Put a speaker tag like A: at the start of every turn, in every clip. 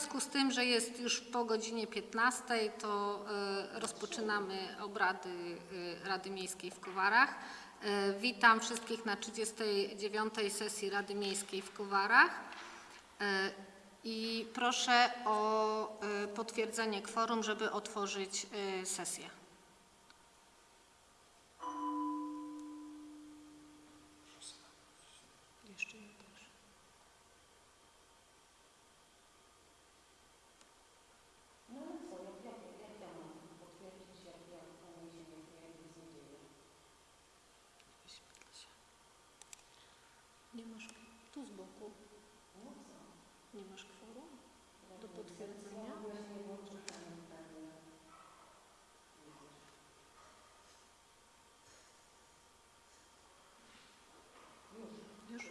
A: związku z tym, że jest już po godzinie 15, to e, rozpoczynamy obrady e, Rady Miejskiej w Kowarach. E, Witam wszystkich na 39. sesji Rady Miejskiej w Kowarach i proszę o potwierdzenie kworum, żeby otworzyć sesję. Jeszcze nie też. Wyświetla się. Nie masz tu z boku. Nie masz kworum do potwierdzenia? Już?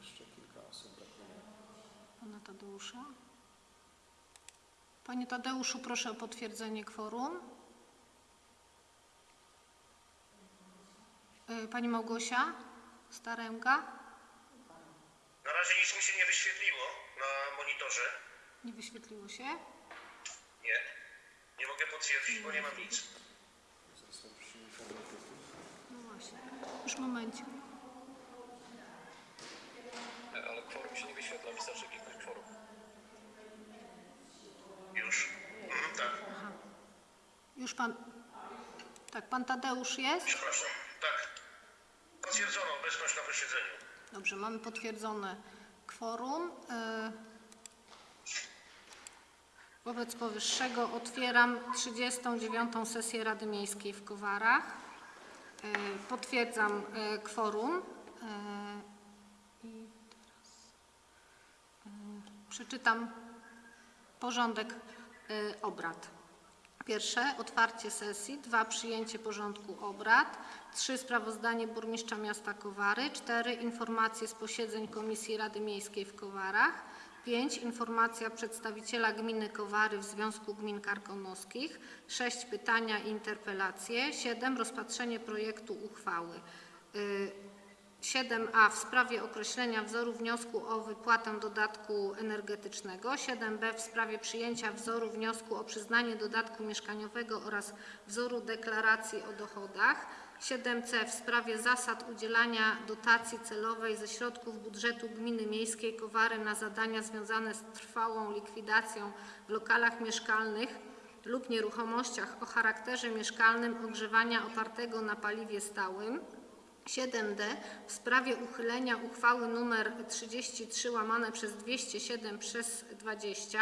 B: Jeszcze kilka osób brakuje.
A: Pana Tadeusza? Panie Tadeuszu, proszę o potwierdzenie kworum. Y, Pani Małgosia Staręga?
C: Na razie nic mi się nie wyświetliło na monitorze.
A: Nie wyświetliło się?
C: Nie. Nie mogę potwierdzić, bo nie mam nic.
A: No właśnie. Już momencie.
D: Ale kworum się nie wyświetla, wystarczy kworum.
C: Już. Mhm, tak.
A: Już pan... Tak, pan Tadeusz jest?
C: Przepraszam. Tak. Potwierdzono obecność na posiedzeniu.
A: Dobrze, mamy potwierdzone kworum. Y, Wobec powyższego otwieram 39. sesję Rady Miejskiej w Kowarach. Y, Potwierdzam y, kworum. I teraz przeczytam porządek obrad. Pierwsze, otwarcie sesji. Dwa, przyjęcie porządku obrad. Trzy, sprawozdanie burmistrza miasta Kowary. Cztery, informacje z posiedzeń Komisji Rady Miejskiej w Kowarach. Pięć, informacja przedstawiciela gminy Kowary w Związku Gmin Karkonoskich. Sześć, pytania i interpelacje. Siedem, rozpatrzenie projektu uchwały. Y, 7a w sprawie określenia wzoru wniosku o wypłatę dodatku energetycznego, 7b w sprawie przyjęcia wzoru wniosku o przyznanie dodatku mieszkaniowego oraz wzoru deklaracji o dochodach, 7c w sprawie zasad udzielania dotacji celowej ze środków budżetu gminy miejskiej Kowary na zadania związane z trwałą likwidacją w lokalach mieszkalnych lub nieruchomościach o charakterze mieszkalnym ogrzewania opartego na paliwie stałym, 7d w sprawie uchylenia uchwały nr 33 łamane przez 207 przez 20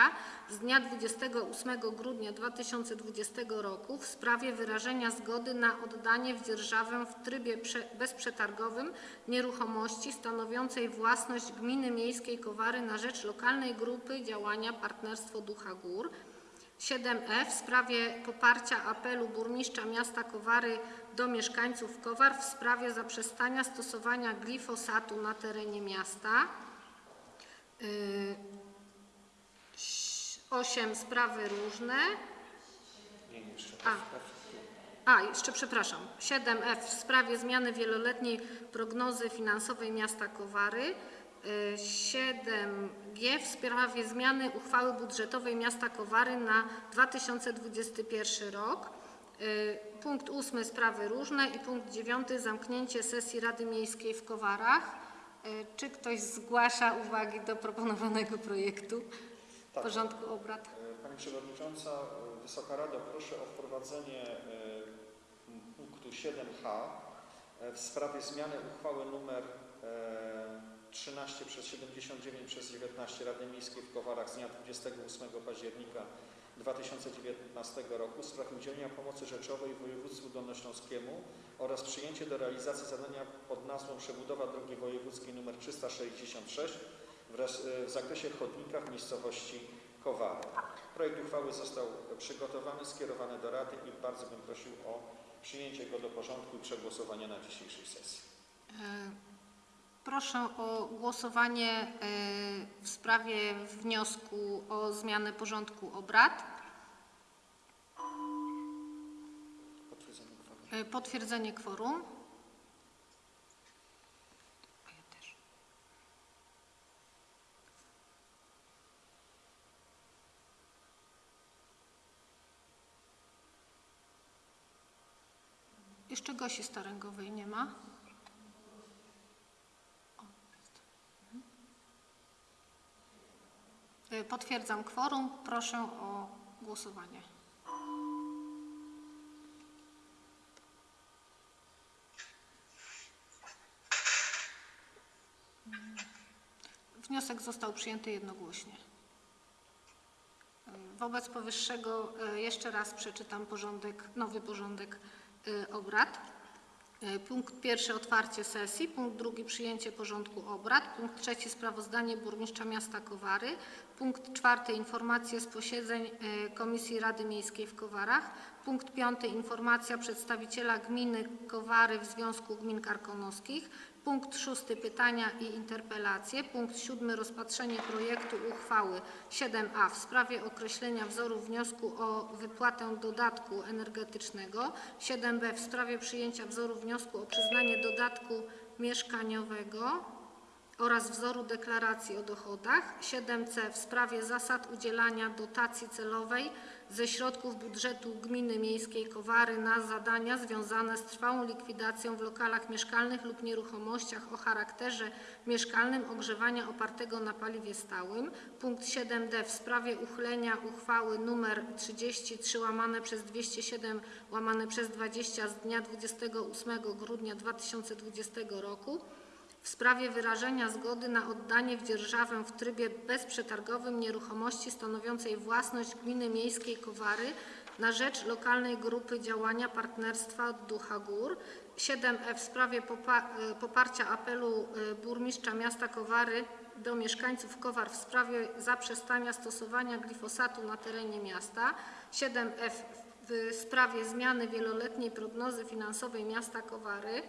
A: z dnia 28 grudnia 2020 roku w sprawie wyrażenia zgody na oddanie w dzierżawę w trybie prze- bezprzetargowym nieruchomości stanowiącej własność gminy miejskiej Kowary na rzecz lokalnej grupy działania Partnerstwo Ducha Gór. 7e w sprawie poparcia apelu burmistrza miasta Kowary do mieszkańców Kowar w sprawie zaprzestania stosowania glifosatu na terenie miasta. 8 sprawy różne. A. A, jeszcze przepraszam. 7F w sprawie zmiany wieloletniej prognozy finansowej miasta Kowary. Y, 7G w sprawie zmiany uchwały budżetowej miasta Kowary na 2021 rok. Y, Punkt 8 sprawy różne i punkt 9 zamknięcie sesji Rady Miejskiej w Kowarach. Y, Czy ktoś zgłasza uwagi do proponowanego projektu
B: Tak.
A: porządku obrad?
B: E, Pani Przewodnicząca, Wysoka Rado, proszę o wprowadzenie punktu 7h e, w sprawie zmiany uchwały nr e, 13 przez 79 przez 19 Rady Miejskiej w Kowarach z dnia 28 października 2019 roku w sprawie udzielenia pomocy rzeczowej województwu dolnośląskiemu oraz przyjęcie do realizacji zadania pod nazwą przebudowa drogi wojewódzkiej nr 366 wraz, e, w zakresie chodnika w miejscowości Kowary. Projekt uchwały został przygotowany, skierowany do Rady i bardzo bym prosił o przyjęcie go do porządku i przegłosowanie na dzisiejszej sesji
A: proszę o głosowanie e, w sprawie wniosku o zmianę porządku obrad. E, potwierdzenie kworum. Potwierdzenie kworum. Jeszcze Gosi Staręgowej nie ma. Potwierdzam kworum. Proszę o głosowanie. Wniosek został przyjęty jednogłośnie. Wobec powyższego e, jeszcze raz przeczytam porządek, nowy porządek obrad. E, Punkt pierwszy otwarcie sesji, punkt drugi przyjęcie porządku obrad, punkt trzeci sprawozdanie burmistrza miasta Kowary, punkt czwarty informacje z posiedzeń e, Komisji Rady Miejskiej w Kowarach, punkt piąty informacja przedstawiciela gminy Kowary w Związku Gmin Karkonoskich, punkt szósty pytania i interpelacje, punkt siódmy rozpatrzenie projektu uchwały 7a w sprawie określenia wzoru wniosku o wypłatę dodatku energetycznego, 7b w sprawie przyjęcia wzoru wniosku o przyznanie dodatku mieszkaniowego oraz wzoru deklaracji o dochodach, 7c w sprawie zasad udzielania dotacji celowej ze środków budżetu gminy miejskiej Kowary na zadania związane z trwałą likwidacją w lokalach mieszkalnych lub nieruchomościach o charakterze mieszkalnym ogrzewania opartego na paliwie stałym. Punkt 7d w sprawie uchylenia uchwały nr 33 łamane przez 207 łamane przez 20 z dnia 28 grudnia 2020 roku w sprawie wyrażenia zgody na oddanie w dzierżawę w trybie bezprzetargowym nieruchomości stanowiącej własność gminy miejskiej Kowary na rzecz lokalnej grupy działania Partnerstwa Ducha Gór. 7e w sprawie e, poparcia apelu e, burmistrza miasta Kowary do mieszkańców Kowar w sprawie zaprzestania stosowania glifosatu na terenie miasta. 7f w sprawie zmiany wieloletniej prognozy finansowej miasta Kowary.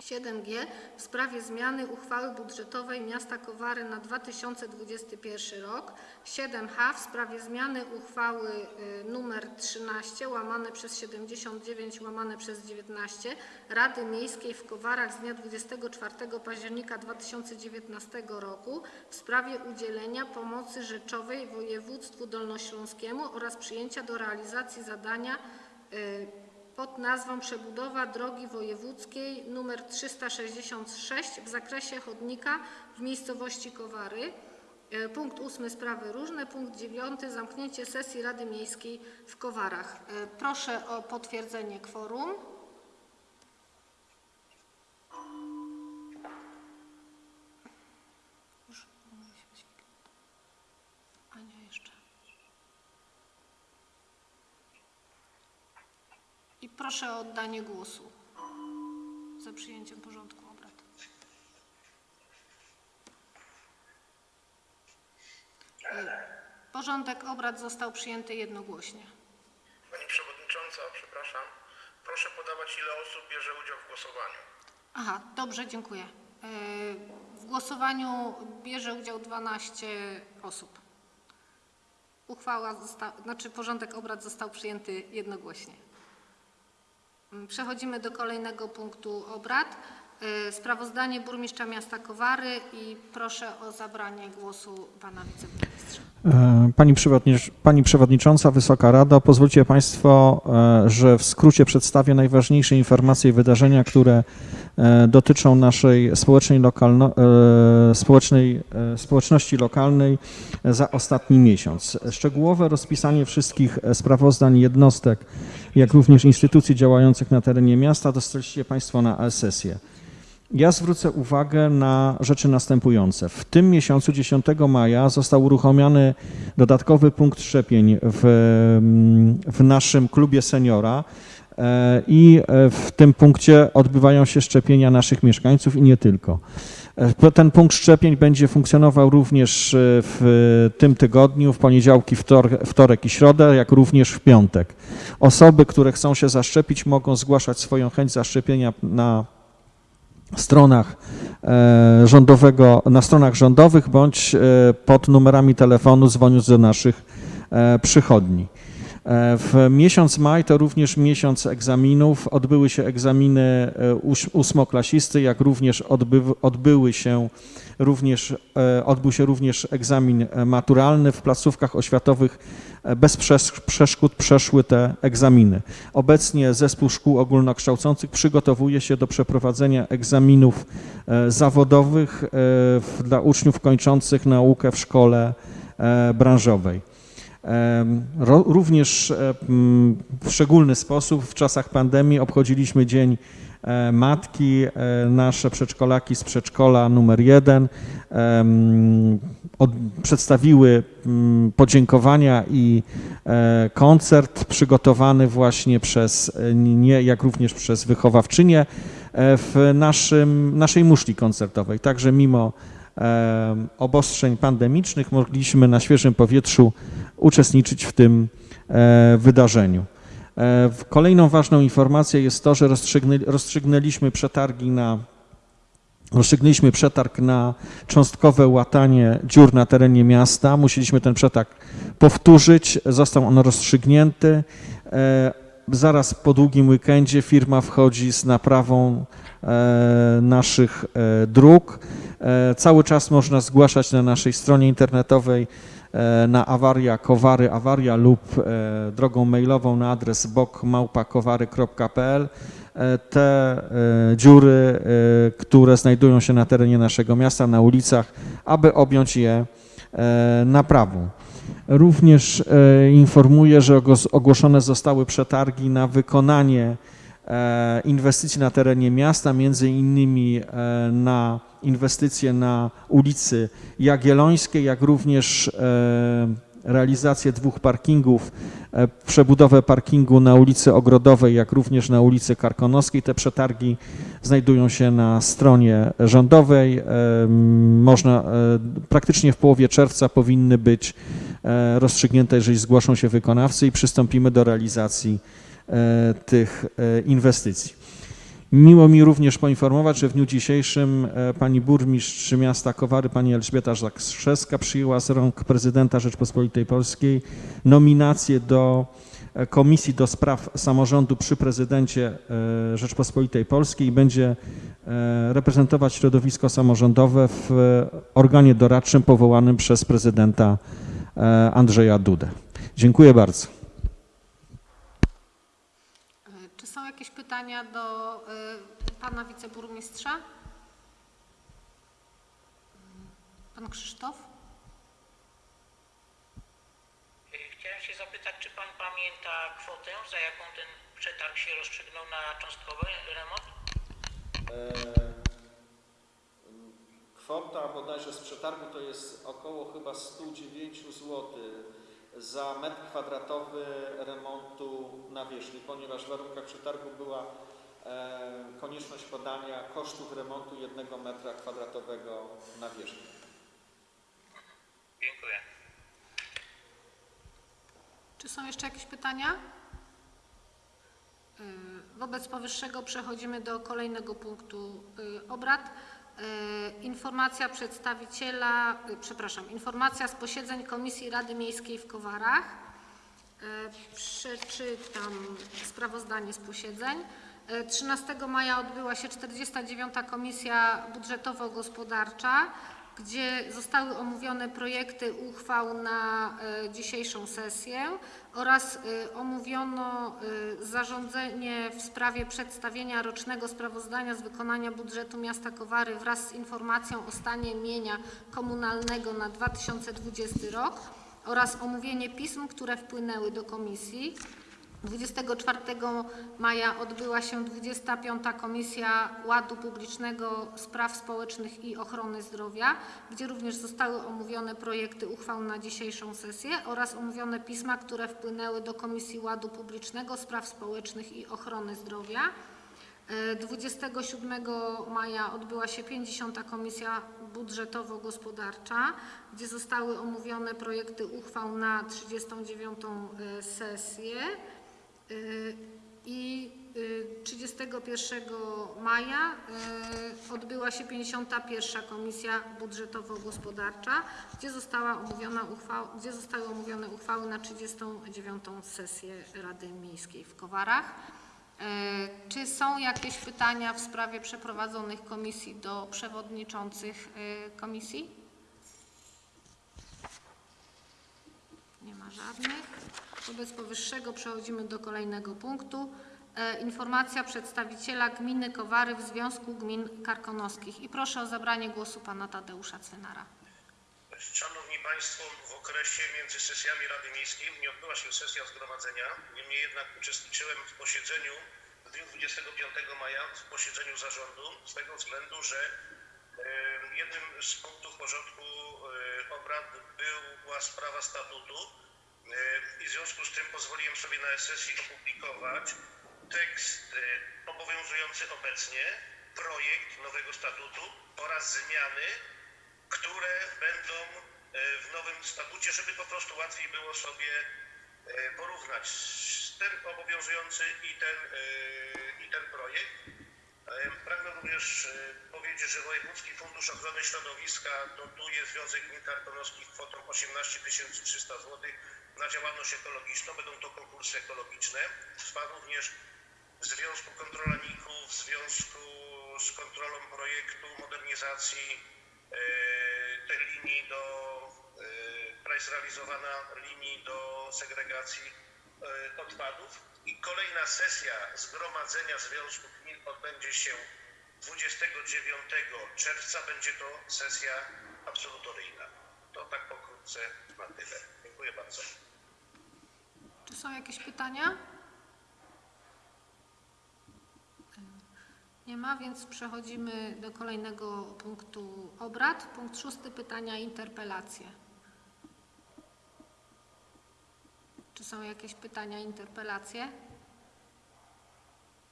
A: 7G w sprawie zmiany uchwały budżetowej miasta Kowary na 2021 rok, 7H w sprawie zmiany uchwały y, nr 13 łamane przez 79 łamane przez 19 Rady Miejskiej w Kowarach z dnia 24 października 2019 roku w sprawie udzielenia pomocy rzeczowej województwu dolnośląskiemu oraz przyjęcia do realizacji zadania y, pod nazwą Przebudowa drogi wojewódzkiej nr 366 w zakresie chodnika w miejscowości Kowary. E, Punkt ósmy sprawy różne. Punkt dziewiąty zamknięcie sesji Rady Miejskiej w Kowarach. E, Proszę o potwierdzenie kworum. Proszę o oddanie głosu za przyjęciem porządku obrad. Porządek obrad został przyjęty jednogłośnie.
C: Pani Przewodnicząca, przepraszam. Proszę podawać, ile osób bierze udział w głosowaniu.
A: Aha, dobrze, dziękuję. W głosowaniu bierze udział 12 osób. Uchwała zosta- znaczy porządek obrad został przyjęty jednogłośnie. Mm, Przechodzimy do kolejnego punktu obrad. Y, Sprawozdanie burmistrza miasta Kowary i proszę o zabranie głosu pana wiceburmistrza.
B: E, Pani, Pani Przewodnicząca, Wysoka Rado, pozwólcie Państwo, e, że w skrócie przedstawię najważniejsze informacje i wydarzenia, które e, dotyczą naszej społecznej, lokalno, e, społecznej, e, społeczności lokalnej za ostatni miesiąc. Szczegółowe rozpisanie wszystkich e, sprawozdań jednostek, jak również instytucji działających na terenie miasta dostaliście Państwo na e-sesję. Ja zwrócę uwagę na rzeczy następujące. W tym miesiącu, 10 maja, został uruchomiony dodatkowy punkt szczepień w, w naszym klubie seniora e, i e, w tym punkcie odbywają się szczepienia naszych mieszkańców i nie tylko. E, Ten punkt szczepień będzie funkcjonował również e, w tym tygodniu, w poniedziałki, wtor, wtorek i środę, jak również w piątek. Osoby, które chcą się zaszczepić, mogą zgłaszać swoją chęć zaszczepienia na stronach e, rządowego, na stronach rządowych bądź pod numerami telefonu dzwoniąc do naszych przychodni. E, W miesiąc maj to również miesiąc egzaminów. Odbyły się egzaminy e, ósmoklasisty, jak również odbyw- odbyły się również, e, odbył się również egzamin maturalny. W placówkach oświatowych bez przesz- przeszkód przeszły te egzaminy. Obecnie zespół szkół ogólnokształcących przygotowuje się do przeprowadzenia egzaminów zawodowych dla uczniów kończących naukę w szkole branżowej. Również e, w szczególny sposób w czasach pandemii obchodziliśmy Dzień e, Matki. E, Nasze przedszkolaki z przedszkola numer jeden przedstawiły podziękowania i koncert przygotowany właśnie przez nie, jak również przez wychowawczynię w naszym, naszej muszli koncertowej. Także mimo obostrzeń pandemicznych mogliśmy na świeżym powietrzu uczestniczyć w tym e, wydarzeniu. E, Kolejną ważną informacją jest to, że rozstrzygnę- rozstrzygnęliśmy przetargi na rozstrzygnęliśmy przetarg na cząstkowe łatanie dziur na terenie miasta. Musieliśmy ten przetarg powtórzyć. Został on rozstrzygnięty. E, Zaraz po długim weekendzie firma wchodzi z naprawą naszych dróg. E, Cały czas można zgłaszać na naszej stronie internetowej e, na awaria kowary awaria lub e, drogą mailową na adres bokmałpakowary.pl te dziury, które znajdują się na terenie naszego miasta, na ulicach, aby objąć je naprawą. Również informuję, że ogłos- ogłoszone zostały przetargi na wykonanie inwestycji na terenie miasta, między innymi e, na inwestycje na ulicy Jagiellońskiej, jak również e, realizację dwóch parkingów, e, przebudowę parkingu na ulicy Ogrodowej, jak również na ulicy Karkonoskiej. Te przetargi znajdują się na stronie rządowej. E, Można, e, praktycznie w połowie czerwca powinny być e, rozstrzygnięte, jeżeli zgłoszą się wykonawcy i przystąpimy do realizacji e, tych e, inwestycji. Miło mi również poinformować, że w dniu dzisiejszym e, pani burmistrz miasta Kowary, pani Elżbieta Zakrzewska przyjęła z rąk prezydenta Rzeczpospolitej Polskiej nominację do e, Komisji do Spraw Samorządu przy prezydencie e, Rzeczpospolitej Polskiej i będzie e, reprezentować środowisko samorządowe w e, organie doradczym powołanym przez prezydenta e, Andrzeja Dudę. Dziękuję bardzo.
A: E, Czy są jakieś pytania do e, pana wiceburmistrza? Pan Krzysztof?
E: Y, Chciałem się zapytać, czy pan pamięta kwotę, za jaką ten przetarg się rozstrzygnął na cząstkowy remont?
F: E, Kwota bodajże z przetargu to jest około chyba 109 zł za metr kwadratowy remontu nawierzchni, ponieważ w warunkach przetargu była e, konieczność podania kosztów remontu jednego metra kwadratowego nawierzchni.
E: Dziękuję.
A: Czy są jeszcze jakieś pytania? Y, Wobec powyższego przechodzimy do kolejnego punktu y, obrad. Y, Informacja przedstawiciela, y, przepraszam, informacja z posiedzeń Komisji Rady Miejskiej w Kowarach. Y, Przeczytam sprawozdanie z posiedzeń. Y, 13 maja odbyła się 49. Komisja Budżetowo-Gospodarcza, gdzie zostały omówione projekty uchwał na y, dzisiejszą sesję oraz y, omówiono y, zarządzenie w sprawie przedstawienia rocznego sprawozdania z wykonania budżetu miasta Kowary wraz z informacją o stanie mienia komunalnego na 2020 rok oraz omówienie pism, które wpłynęły do komisji. 24 maja odbyła się 25. Komisja Ładu Publicznego, Spraw Społecznych i Ochrony Zdrowia, gdzie również zostały omówione projekty uchwał na dzisiejszą sesję oraz omówione pisma, które wpłynęły do Komisji Ładu Publicznego, Spraw Społecznych i Ochrony Zdrowia. E, 27 maja odbyła się 50. Komisja Budżetowo-Gospodarcza, gdzie zostały omówione projekty uchwał na 39. e, sesję. Y, I y, 30 21 maja e, odbyła się 51. Komisja Budżetowo-Gospodarcza, gdzie, gdzie zostały omówione uchwały na 39. sesję Rady Miejskiej w Kowarach. E, Czy są jakieś pytania w sprawie przeprowadzonych komisji do przewodniczących e, komisji? Nie ma żadnych. Wobec powyższego przechodzimy do kolejnego punktu. E, Informacja przedstawiciela gminy Kowary w Związku Gmin Karkonoskich. I proszę o zabranie głosu pana Tadeusza Cwynara.
C: Szanowni Państwo, w okresie między sesjami Rady Miejskiej nie odbyła się sesja zgromadzenia. Niemniej jednak uczestniczyłem w posiedzeniu w dniu 25 maja, w posiedzeniu zarządu, z tego względu, że jednym z punktów porządku e, obrad była sprawa statutu i w związku z tym pozwoliłem sobie na sesji opublikować tekst obowiązujący obecnie, projekt nowego statutu oraz zmiany które będą e, w nowym statucie, żeby po prostu łatwiej było sobie e, porównać ten obowiązujący i ten, i ten projekt. Pragnę również powiedzieć, że Wojewódzki Fundusz Ochrony Środowiska dotuje Związek Gmin Karkonoskich kwotą 18 300 zł na działalność ekologiczną. Będą to konkursy ekologiczne. Trwa również w Związku Kontrolaników, w związku z kontrolą projektu modernizacji e, tej linii do, e, która jest realizowana linii do segregacji e, odpadów. I kolejna sesja Zgromadzenia Związku Gmin odbędzie się 29 czerwca. Będzie to sesja absolutoryjna. To tak pokrótce na tyle. Dziękuję bardzo.
A: Czy są jakieś pytania? Nie ma, więc przechodzimy do kolejnego punktu obrad. Punkt szósty, pytania interpelacje. Czy są jakieś pytania interpelacje?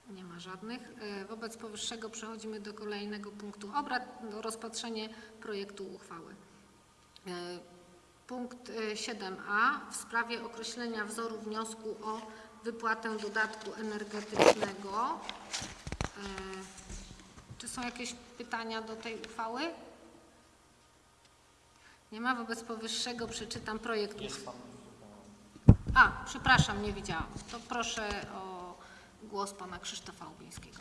A: Nie ma żadnych. E, Wobec powyższego przechodzimy do kolejnego punktu obrad, do rozpatrzenia projektu uchwały. E, Punkt e, 7a w sprawie określenia wzoru wniosku o wypłatę dodatku energetycznego. E, Czy są jakieś pytania do tej uchwały? Nie ma. Wobec powyższego przeczytam projekt uchwały. A, przepraszam, nie widziałam. To proszę o głos pana Krzysztofa Ubińskiego.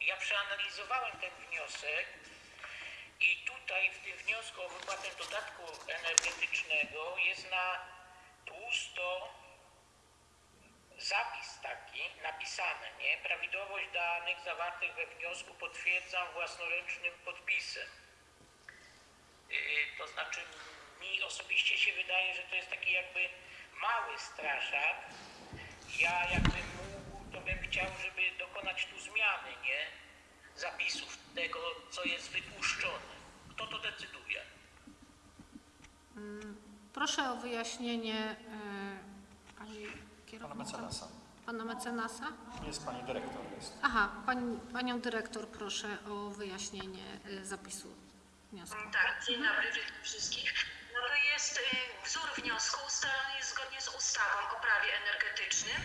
E: Ja przeanalizowałem ten wniosek tutaj w tym wniosku o wypłatę dodatku energetycznego jest na tłusto zapis taki napisany, nie? Prawidłowość danych zawartych we wniosku potwierdzam własnoręcznym podpisem. Yy, to znaczy mi osobiście się wydaje, że to jest taki jakby mały straszak. Ja jakbym mógł, to bym chciał, żeby dokonać tu zmiany, nie? Zapisów tego, co jest wypuszczone. Kto to decyduje?
A: Proszę o wyjaśnienie e, pani
F: Pana
A: kierownika.
F: mecenasa.
A: Pana mecenasa?
F: Jest pani dyrektor. Jest.
A: Aha, pani, panią dyrektor proszę o wyjaśnienie e, zapisu wniosku.
G: Tak, dzień dobry, witam wszystkich. No to jest y, wzór wniosku ustalony jest zgodnie z ustawą o prawie energetycznym,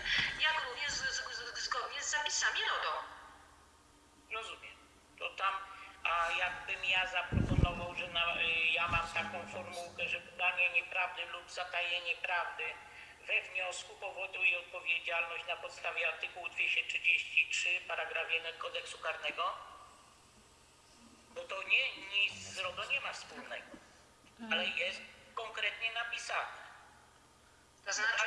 G: jak również z, z, z, zgodnie z zapisami RODO.
E: Rozumiem. To tam, a jakbym ja że na, y, ja mam taką formułkę, że podanie nieprawdy lub zatajenie prawdy we wniosku powoduje odpowiedzialność na podstawie artykułu 233 paragraf 1 kodeksu karnego? Bo to nie, nic z RODO nie ma wspólnego, ale jest konkretnie napisane.
G: To znaczy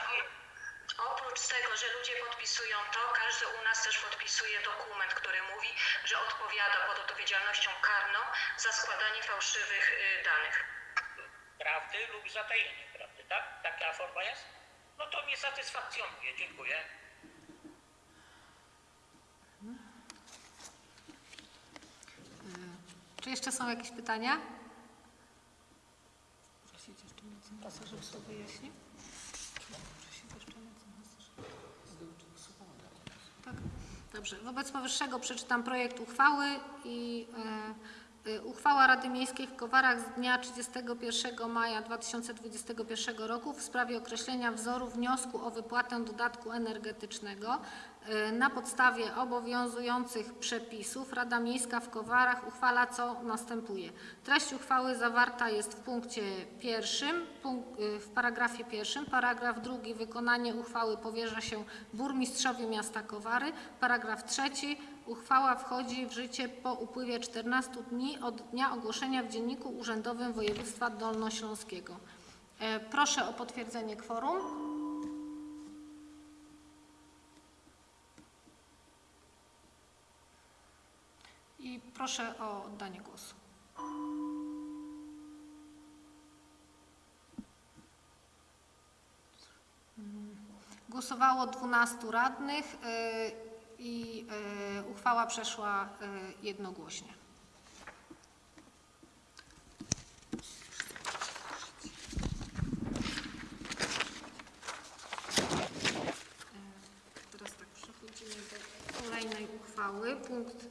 G: oprócz tego, że ludzie podpisują to, każdy u nas też podpisuje dokument, który mówi, że odpowiada pod odpowiedzialnością karną za składanie fałszywych y, danych.
E: prawdy lub zatajenie prawdy, tak? Taka forma jest? No to mnie satysfakcjonuje, dziękuję.
A: Czy jeszcze są jakieś pytania? Prosić jeszcze żeby to wyjaśnił? Prosić jeszcze mecenasa, żeby- Tak, dobrze. Wobec powyższego przeczytam projekt uchwały i Y, Uchwała Rady Miejskiej w Kowarach z dnia 31 maja 2021 roku w sprawie określenia wzoru wniosku o wypłatę dodatku energetycznego. Y, Na podstawie obowiązujących przepisów Rada Miejska w Kowarach uchwala co następuje. Treść uchwały zawarta jest w punkcie pierwszym, y, w paragrafie pierwszym. Paragraf drugi wykonanie uchwały powierza się burmistrzowi miasta Kowary. Paragraf trzeci uchwała wchodzi w życie po upływie 14 dni od dnia ogłoszenia w Dzienniku Urzędowym Województwa Dolnośląskiego. E, Proszę o potwierdzenie kworum. I proszę o oddanie głosu. Głosowało 12 radnych y, i y, uchwała przeszła y, jednogłośnie. Y, Teraz tak, przechodzimy do kolejnej uchwały. Punkt.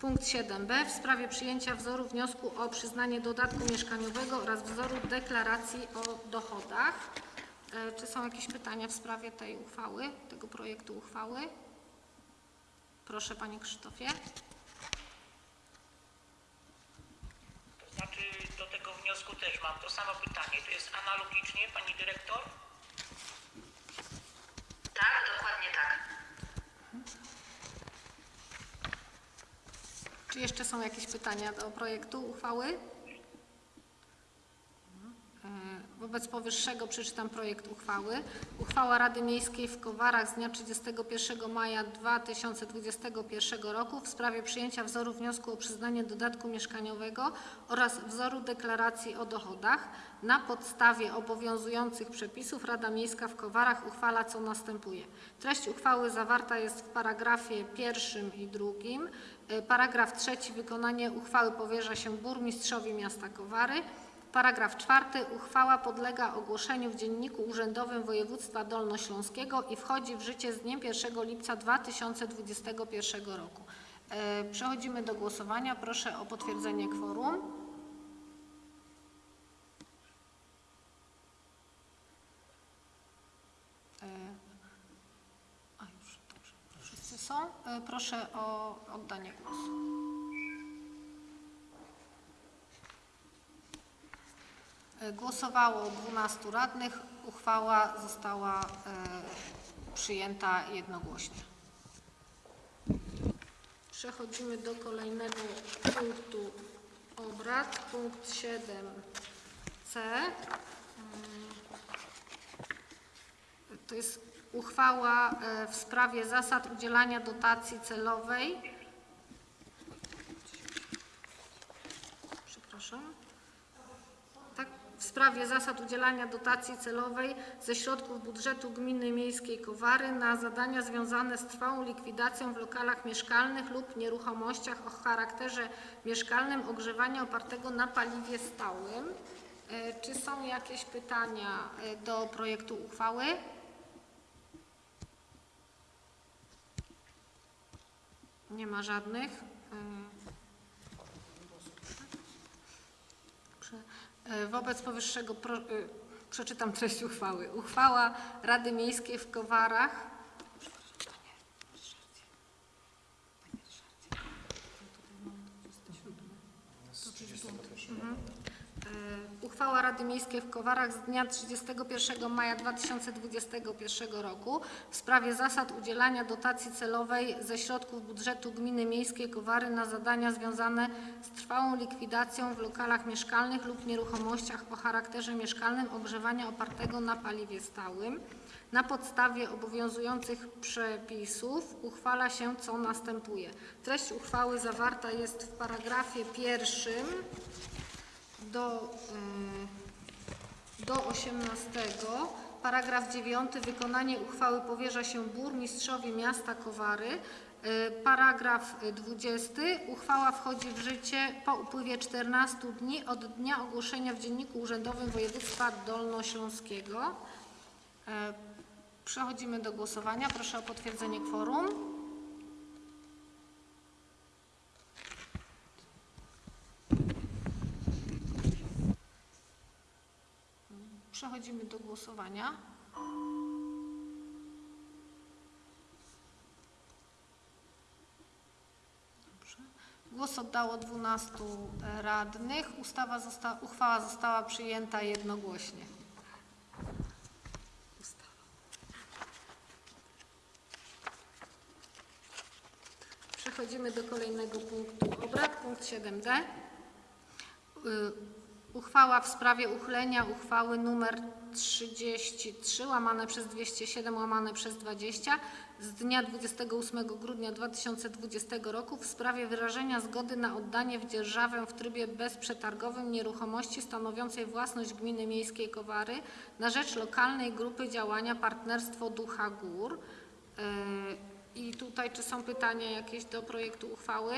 A: Punkt 7b w sprawie przyjęcia wzoru wniosku o przyznanie dodatku mieszkaniowego oraz wzoru deklaracji o dochodach. E, Czy są jakieś pytania w sprawie tej uchwały, tego projektu uchwały? Proszę Panie Krzysztofie.
E: To znaczy do tego wniosku też mam to samo pytanie. To jest analogicznie, pani dyrektor?
G: Tak, dokładnie tak.
A: Czy jeszcze są jakieś pytania do projektu uchwały? E, Wobec powyższego przeczytam projekt uchwały. Uchwała Rady Miejskiej w Kowarach z dnia 31 maja 2021 roku w sprawie przyjęcia wzoru wniosku o przyznanie dodatku mieszkaniowego oraz wzoru deklaracji o dochodach. Na podstawie obowiązujących przepisów Rada Miejska w Kowarach uchwala co następuje. Treść uchwały zawarta jest w paragrafie pierwszym i drugim. E, Paragraf trzeci. Wykonanie uchwały powierza się burmistrzowi miasta Kowary. Paragraf czwarty. Uchwała podlega ogłoszeniu w Dzienniku Urzędowym Województwa Dolnośląskiego i wchodzi w życie z dniem 1 lipca 2021 roku. E, Przechodzimy do głosowania. Proszę o potwierdzenie kworum. E, A już, dobrze. Wszyscy są. E, Proszę o oddanie głosu. Głosowało 12 radnych. Uchwała została e, przyjęta jednogłośnie. Przechodzimy do kolejnego punktu obrad. Punkt 7c. Mm. To jest uchwała e, w sprawie zasad udzielania dotacji celowej. Przepraszam. Tak, w sprawie zasad udzielania dotacji celowej ze środków budżetu Gminy Miejskiej Kowary na zadania związane z trwałą likwidacją w lokalach mieszkalnych lub nieruchomościach o charakterze mieszkalnym ogrzewania opartego na paliwie stałym. E, Czy są jakieś pytania e, do projektu uchwały? Nie ma żadnych. E, Prze- e, Wobec powyższego pro, e, przeczytam treść uchwały. Uchwała Rady Miejskiej w Kowarach. Mhm. E, Uchwała Rady Miejskiej w Kowarach z dnia 31 maja 2021 roku w sprawie zasad udzielania dotacji celowej ze środków budżetu Gminy Miejskiej Kowary na zadania związane z trwałą likwidacją w lokalach mieszkalnych lub nieruchomościach o charakterze mieszkalnym ogrzewania opartego na paliwie stałym. Na podstawie obowiązujących przepisów uchwala się co następuje. Treść uchwały zawarta jest w paragrafie pierwszym do, y, do 18. Paragraf 9. Wykonanie uchwały powierza się burmistrzowi miasta Kowary. Y, Paragraf 20. Uchwała wchodzi w życie po upływie 14 dni od dnia ogłoszenia w Dzienniku Urzędowym Województwa Dolnośląskiego. E, Przechodzimy do głosowania. Proszę o potwierdzenie kworum. Przechodzimy do głosowania. Dobrze. Głos oddało 12 radnych. Ustawa zosta, uchwała została przyjęta jednogłośnie. Przechodzimy do kolejnego punktu obrad, punkt 7d. Uchwała w sprawie uchylenia uchwały nr 33 łamane przez 207 łamane przez 20 z dnia 28 grudnia 2020 roku w sprawie wyrażenia zgody na oddanie w dzierżawę w trybie bezprzetargowym nieruchomości stanowiącej własność gminy miejskiej Kowary na rzecz lokalnej grupy działania Partnerstwo Ducha Gór. Y, I tutaj czy są pytania jakieś do projektu uchwały?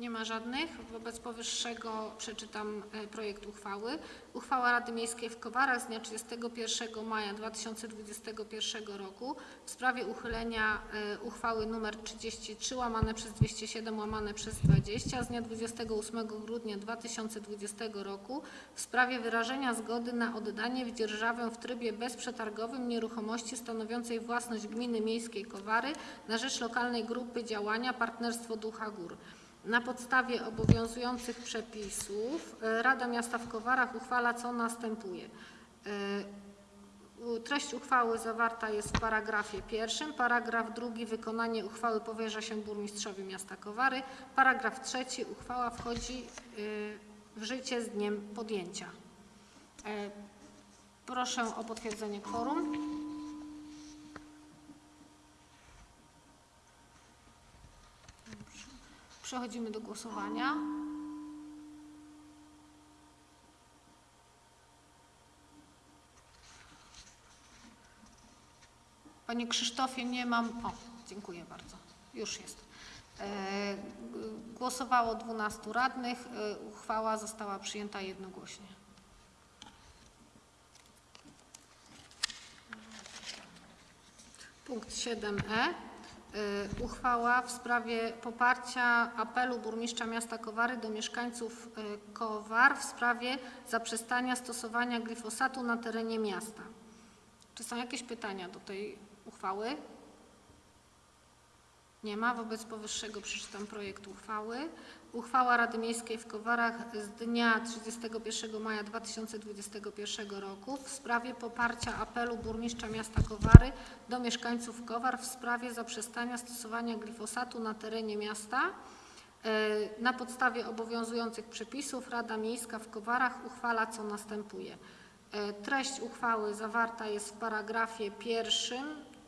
A: Nie ma żadnych. Wobec powyższego przeczytam e, projekt uchwały. Uchwała Rady Miejskiej w Kowarach z dnia 31 maja 2021 roku w sprawie uchylenia e, uchwały nr 33 łamane przez 207 łamane przez 20 z dnia 28 grudnia 2020 roku w sprawie wyrażenia zgody na oddanie w dzierżawę w trybie bezprzetargowym nieruchomości stanowiącej własność gminy miejskiej Kowary na rzecz lokalnej grupy działania Partnerstwo Ducha Gór. Na podstawie obowiązujących przepisów e, Rada Miasta w Kowarach uchwala co następuje. E, Treść uchwały zawarta jest w paragrafie pierwszym. Paragraf drugi wykonanie uchwały powierza się burmistrzowi miasta Kowary. Paragraf trzeci uchwała wchodzi e, w życie z dniem podjęcia. Proszę o potwierdzenie kworum. Przechodzimy do głosowania. Panie Krzysztofie, nie mam. O, dziękuję bardzo. Już jest. E, Głosowało 12 radnych. E, Uchwała została przyjęta jednogłośnie. Punkt 7e. Y, Uchwała w sprawie poparcia apelu burmistrza miasta Kowary do mieszkańców y, Kowar w sprawie zaprzestania stosowania glifosatu na terenie miasta. Czy są jakieś pytania do tej uchwały? Nie ma. Wobec powyższego przeczytam projekt uchwały. Uchwała Rady Miejskiej w Kowarach z dnia 31 maja 2021 roku w sprawie poparcia apelu burmistrza miasta Kowary do mieszkańców Kowar w sprawie zaprzestania stosowania glifosatu na terenie miasta. E, Na podstawie obowiązujących przepisów Rada Miejska w Kowarach uchwala co następuje. E, Treść uchwały zawarta jest w paragrafie pierwszym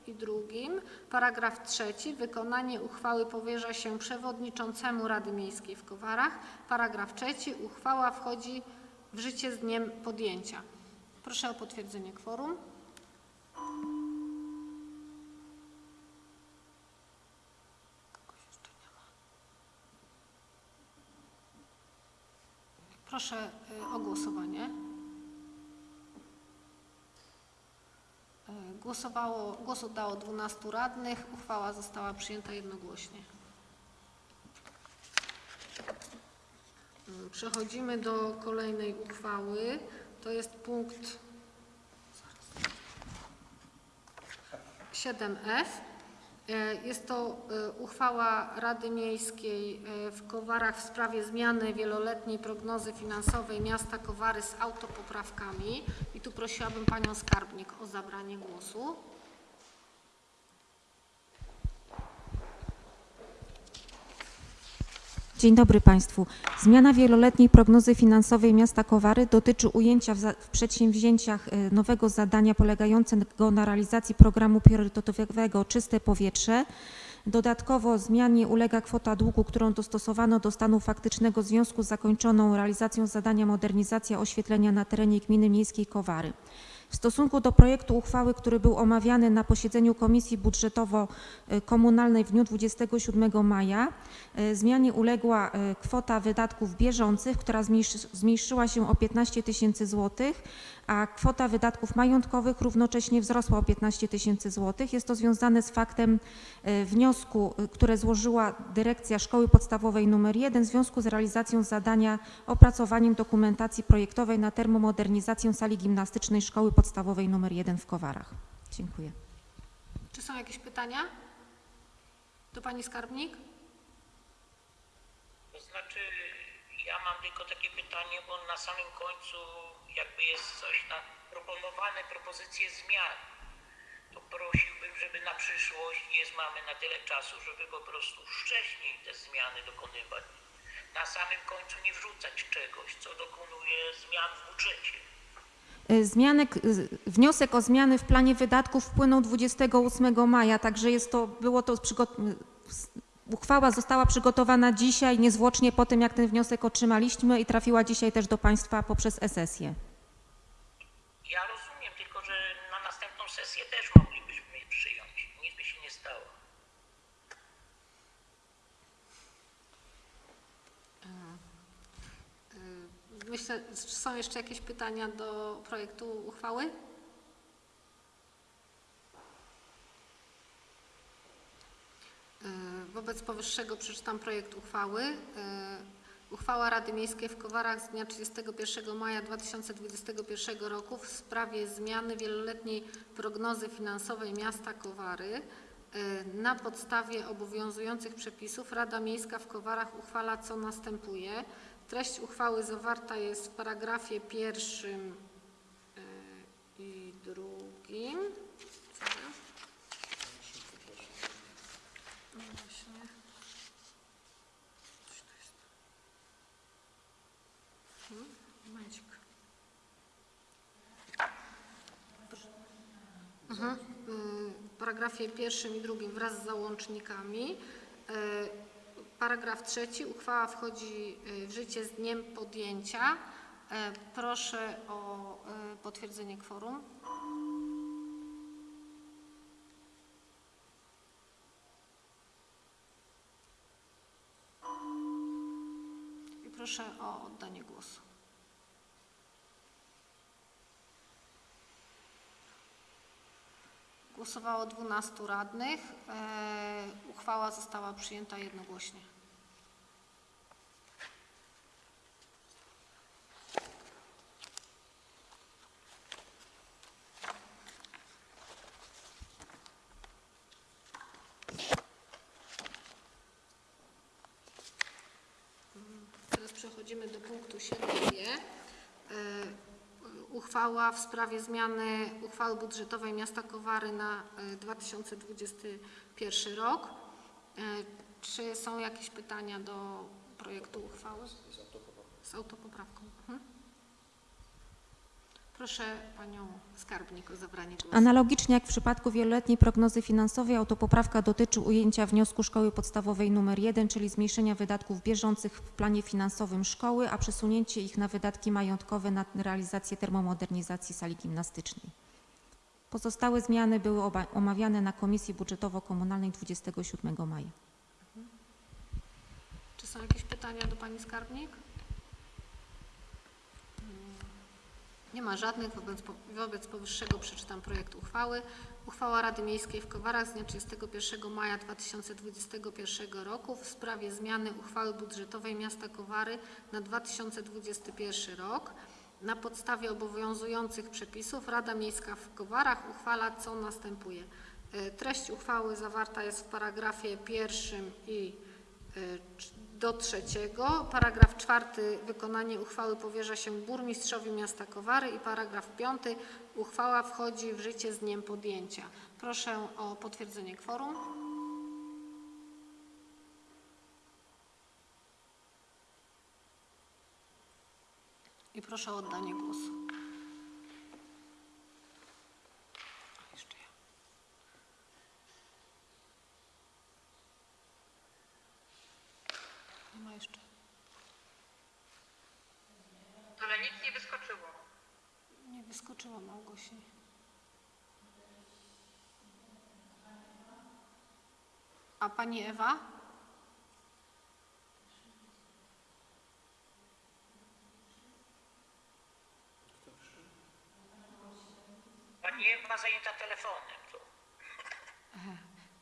A: i drugim. Paragraf trzeci. Wykonanie uchwały powierza się przewodniczącemu Rady Miejskiej w Kowarach. Paragraf trzeci. Uchwała wchodzi w życie z dniem podjęcia. Proszę o potwierdzenie kworum. Proszę y, o głosowanie. Y, Głosowało, głos oddało 12 radnych. Uchwała została przyjęta jednogłośnie. Y, Przechodzimy do kolejnej uchwały. To jest punkt 7F. E, Jest to e, uchwała Rady Miejskiej e, w Kowarach w sprawie zmiany wieloletniej prognozy finansowej miasta Kowary z autopoprawkami. I tu prosiłabym Panią Skarbnik o zabranie głosu.
H: Dzień dobry Państwu. Zmiana wieloletniej prognozy finansowej miasta Kowary dotyczy ujęcia w, w przedsięwzięciach e, nowego zadania polegającego na realizacji programu priorytetowego Czyste Powietrze. Dodatkowo zmianie ulega kwota długu, którą dostosowano do stanu faktycznego w związku z zakończoną realizacją zadania modernizacja oświetlenia na terenie gminy miejskiej Kowary. W stosunku do projektu uchwały, który był omawiany na posiedzeniu Komisji Budżetowo-Komunalnej w dniu 27 maja, e, zmianie uległa e, kwota wydatków bieżących, która zmniejszy- zmniejszyła się o 15 tysięcy złotych, a kwota wydatków majątkowych równocześnie wzrosła o 15 tysięcy złotych. Jest to związane z faktem e, wniosku, które złożyła Dyrekcja Szkoły Podstawowej nr 1 w związku z realizacją zadania opracowaniem dokumentacji projektowej na termomodernizację sali gimnastycznej Szkoły Podstawowej nr 1 w Kowarach. Dziękuję.
A: Czy są jakieś pytania? Do Pani Skarbnik?
E: To znaczy, ja mam tylko takie pytanie, bo na samym końcu jakby jest coś na proponowane propozycje zmian. To prosiłbym, żeby na przyszłość, jest mamy na tyle czasu, żeby po prostu wcześniej te zmiany dokonywać. Na samym końcu nie wrzucać czegoś, co dokonuje zmian w budżecie.
H: E, Zmianek, e, wniosek o zmiany w planie wydatków wpłynął 28 maja, także jest to, było to uchwała została przygotowana dzisiaj, niezwłocznie po tym, jak ten wniosek otrzymaliśmy i trafiła dzisiaj też do Państwa poprzez e-sesję.
E: Ja rozumiem, tylko że na następną sesję też moglibyśmy je przyjąć. Nic by się nie stało.
A: Y, Myślę, czy są jeszcze jakieś pytania do projektu uchwały? Y, Wobec powyższego przeczytam projekt uchwały. Y, Uchwała Rady Miejskiej w Kowarach z dnia 31 maja 2021 roku w sprawie zmiany wieloletniej prognozy finansowej miasta Kowary. Y, Na podstawie obowiązujących przepisów Rada Miejska w Kowarach uchwala co następuje. Treść uchwały zawarta jest w paragrafie pierwszym y, i drugim. No. Mhm. W paragrafie pierwszym i drugim wraz z załącznikami. Paragraf trzeci. Uchwała wchodzi y, w życie z dniem podjęcia. Y, Proszę o y, potwierdzenie kworum. I proszę o oddanie głosu. Głosowało 12 radnych. E, Uchwała została przyjęta jednogłośnie. Teraz przechodzimy do punktu 7g. E, Uchwała w sprawie zmiany uchwały budżetowej miasta Kowary na e, 2021 rok. E, Czy są jakieś pytania do projektu uchwały? Z autopoprawką. Mhm. Proszę Panią Skarbnik o zabranie głosu.
H: Analogicznie jak w przypadku wieloletniej prognozy finansowej, autopoprawka dotyczy ujęcia wniosku Szkoły Podstawowej nr 1, czyli zmniejszenia wydatków bieżących w planie finansowym szkoły, a przesunięcie ich na wydatki majątkowe na realizację termomodernizacji sali gimnastycznej. Pozostałe zmiany były omawiane na Komisji Budżetowo-Komunalnej 27 maja.
A: Czy są jakieś pytania do Pani Skarbnik? Mm, Nie ma żadnych. Wobec, wobec powyższego przeczytam projekt uchwały. Uchwała Rady Miejskiej w Kowarach z dnia 31 maja 2021 roku w sprawie zmiany uchwały budżetowej miasta Kowary na 2021 rok. Na podstawie obowiązujących przepisów Rada Miejska w Kowarach uchwala co następuje. E, Treść uchwały zawarta jest w paragrafie pierwszym i e, do trzeciego. Paragraf czwarty. Wykonanie uchwały powierza się burmistrzowi miasta Kowary i paragraf piąty. Uchwała wchodzi w życie z dniem podjęcia. Proszę o potwierdzenie kworum. I proszę o oddanie głosu. A, Jeszcze ja. Nie ma jeszcze.
G: Ale nic nie wyskoczyło.
A: Nie wyskoczyła Małgorzata. głośniej. A pani Ewa?
E: Pani Ewa zajęta telefonem.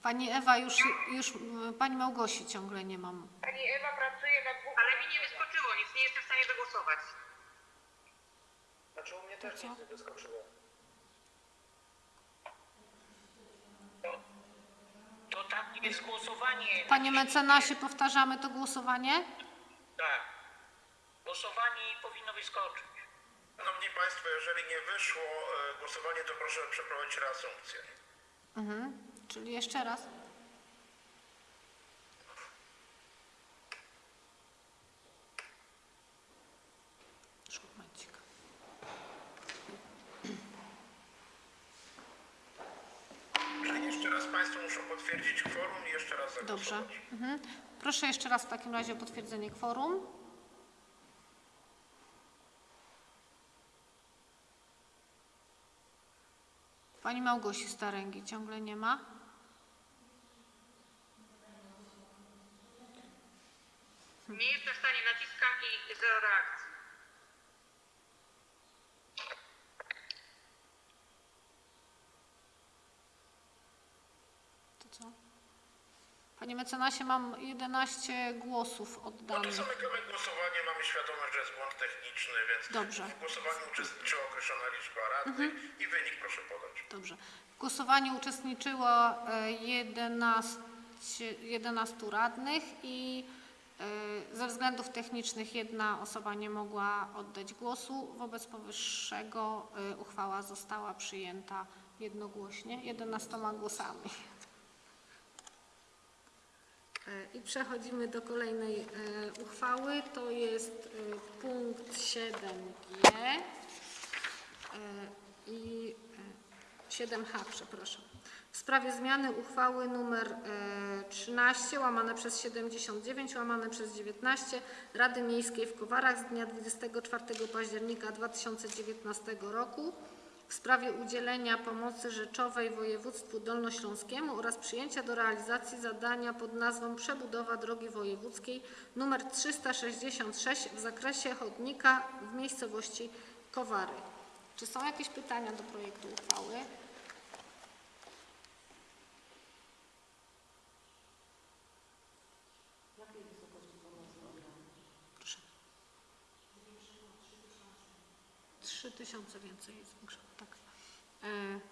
A: Pani Ewa już, już pani Małgosi ciągle nie mam.
G: Pani Ewa pracuje na dwóch... Ale mi nie wyskoczyło nic, nie jestem w stanie wygłosować.
D: Znaczy u mnie też
A: co?
D: nic nie wyskoczyło.
E: To tam jest głosowanie.
A: Panie mecenasie, powtarzamy to głosowanie?
E: Tak. Głosowanie powinno wyskoczyć.
C: Szanowni Państwo, jeżeli nie wyszło e, głosowanie, to proszę przeprowadzić reasumpcję.
A: Mhm. Czyli jeszcze raz.
C: Czyli jeszcze raz Państwo muszą potwierdzić kworum i jeszcze raz
A: Dobrze.
C: zagłosować.
A: Mhm. Proszę jeszcze raz w takim razie o potwierdzenie kworum. Pani Małgosi Staręgi ciągle nie ma.
G: Nie jestem w stanie, naciskam i zero reakcji.
A: To co? Panie mecenasie, mam 11 głosów
C: No to
A: oddanych.
C: zamykamy głosowanie, mamy świadomość, że jest błąd techniczny, więc
A: Dobrze.
C: w głosowaniu uczestniczyła określona liczba radnych i wynik proszę podać.
A: Dobrze. W głosowaniu uczestniczyło e, 11, 11 radnych i ze względów technicznych jedna osoba nie mogła oddać głosu. Wobec powyższego e, uchwała została przyjęta jednogłośnie, 11 głosami. E, I przechodzimy do kolejnej uchwały. To jest punkt 7G e, i e, 7H, przepraszam. W sprawie zmiany uchwały nr e, 13 łamane przez 79 łamane przez 19 Rady Miejskiej w Kowarach z dnia 24 października 2019 roku w sprawie udzielenia pomocy rzeczowej województwu dolnośląskiemu oraz przyjęcia do realizacji zadania pod nazwą przebudowa drogi wojewódzkiej nr 366 w zakresie chodnika w miejscowości Kowary. Czy są jakieś pytania do projektu uchwały? 3 tysiące więcej jest tak. E,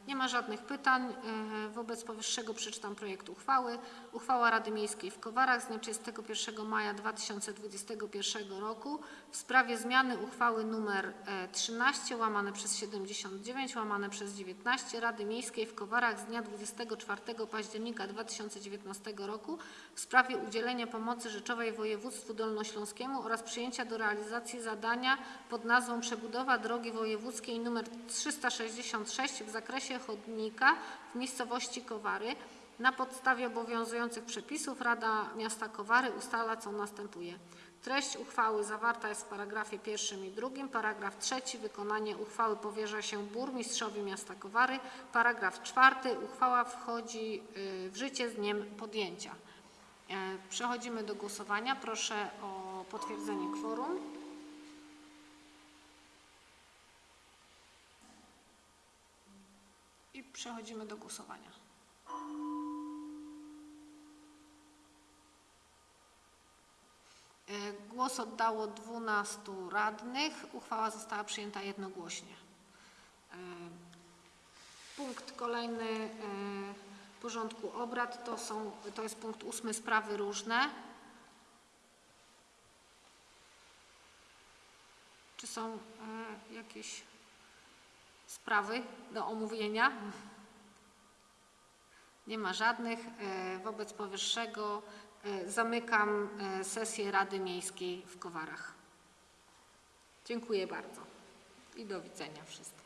A: Nie ma żadnych pytań. E, Wobec powyższego przeczytam projekt uchwały. Uchwała Rady Miejskiej w Kowarach z dnia 31 maja 2021 roku w sprawie zmiany uchwały nr e, 13 łamane przez 79 łamane przez 19 Rady Miejskiej w Kowarach z dnia 24 października 2019 roku w sprawie udzielenia pomocy rzeczowej województwu dolnośląskiemu oraz przyjęcia do realizacji zadania pod nazwą przebudowa drogi wojewódzkiej nr 366 w zakresie chodnika w miejscowości Kowary. Na podstawie obowiązujących przepisów Rada Miasta Kowary ustala, co następuje. Treść uchwały zawarta jest w paragrafie pierwszym i drugim. Paragraf trzeci. Wykonanie uchwały powierza się burmistrzowi miasta Kowary. Paragraf czwarty. Uchwała wchodzi y, w życie z dniem podjęcia. E, Przechodzimy do głosowania. Proszę o potwierdzenie kworum. I przechodzimy do głosowania. Głos oddało 12 radnych. Uchwała została przyjęta jednogłośnie. E, Punkt kolejny e, porządku obrad to, są, to jest punkt ósmy sprawy różne. Czy są e, jakieś sprawy do omówienia? Nie ma żadnych. E, Wobec powyższego e, zamykam e, sesję Rady Miejskiej w Kowarach. Dziękuję bardzo i do widzenia wszystkim.